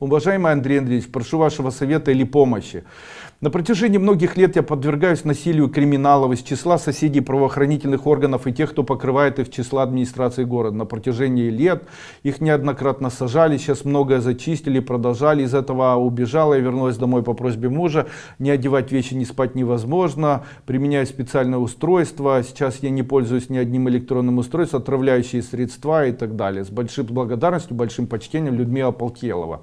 Уважаемый Андрей Андреевич, прошу вашего совета или помощи. На протяжении многих лет я подвергаюсь насилию криминалов из числа соседей правоохранительных органов и тех, кто покрывает их числа администрации города. На протяжении лет их неоднократно сажали, сейчас многое зачистили, продолжали. Из этого убежала и вернулась домой по просьбе мужа. Не одевать вещи, не спать невозможно. Применяю специальное устройство. Сейчас я не пользуюсь ни одним электронным устройством, отравляющие средства и так далее. С большой благодарностью, большим почтением Людмила Полкелова.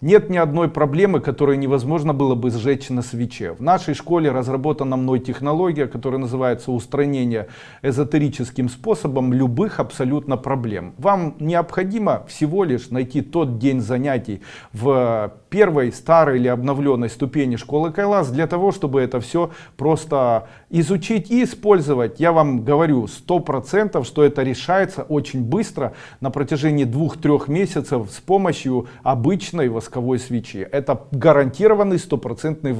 Нет ни одной проблемы, которую невозможно было бы сжечь на свече. В нашей школе разработана мной технология, которая называется устранение эзотерическим способом любых абсолютно проблем. Вам необходимо всего лишь найти тот день занятий в первой, старой или обновленной ступени школы Кайлас для того, чтобы это все просто изучить и использовать. Я вам говорю сто процентов, что это решается очень быстро на протяжении двух-трех месяцев с помощью обычной восковой свечи. Это гарантированный стопроцентный